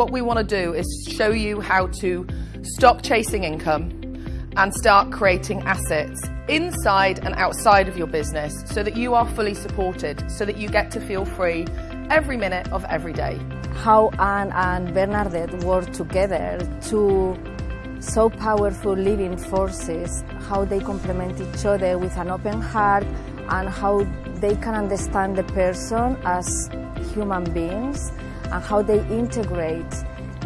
what we want to do is show you how to stop chasing income and start creating assets inside and outside of your business so that you are fully supported, so that you get to feel free every minute of every day. How Anne and Bernadette work together to so powerful living forces, how they complement each other with an open heart and how they can understand the person as human beings and how they integrate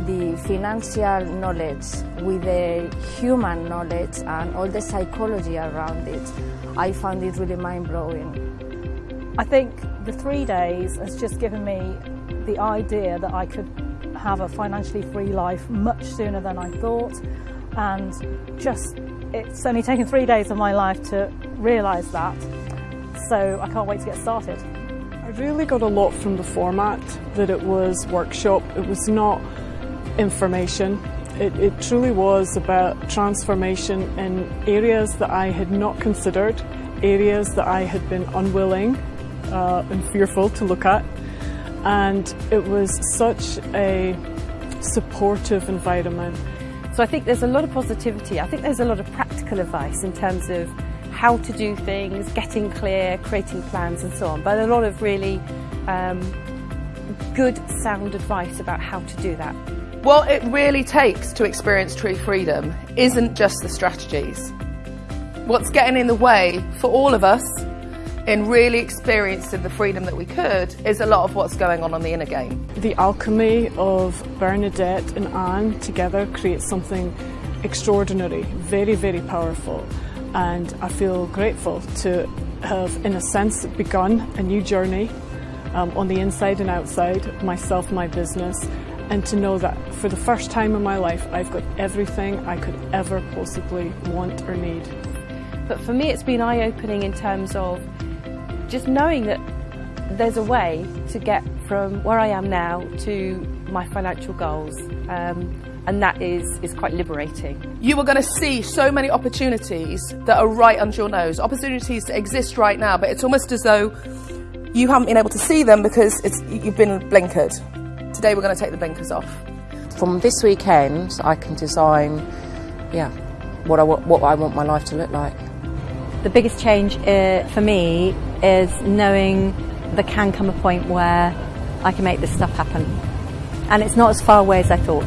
the financial knowledge with the human knowledge and all the psychology around it. I found it really mind-blowing. I think the three days has just given me the idea that I could have a financially free life much sooner than I thought and just it's only taken three days of my life to realise that so I can't wait to get started. I really got a lot from the format that it was workshop. It was not information. It, it truly was about transformation in areas that I had not considered, areas that I had been unwilling uh, and fearful to look at. And it was such a supportive environment. So I think there's a lot of positivity. I think there's a lot of practical advice in terms of how to do things, getting clear, creating plans and so on. But a lot of really um, good sound advice about how to do that. What it really takes to experience true freedom isn't just the strategies. What's getting in the way for all of us in really experiencing the freedom that we could is a lot of what's going on on the inner game. The alchemy of Bernadette and Anne together creates something extraordinary, very, very powerful. And I feel grateful to have, in a sense, begun a new journey um, on the inside and outside, myself, my business, and to know that for the first time in my life I've got everything I could ever possibly want or need. But for me it's been eye-opening in terms of just knowing that there's a way to get from where I am now to my financial goals um, and that is, is quite liberating. You are going to see so many opportunities that are right under your nose, opportunities that exist right now but it's almost as though you haven't been able to see them because you've been blinkered. Today we're going to take the blinkers off. From this weekend, I can design, yeah, what I, what I want my life to look like. The biggest change uh, for me is knowing there can come a point where I can make this stuff happen. And it's not as far away as I thought.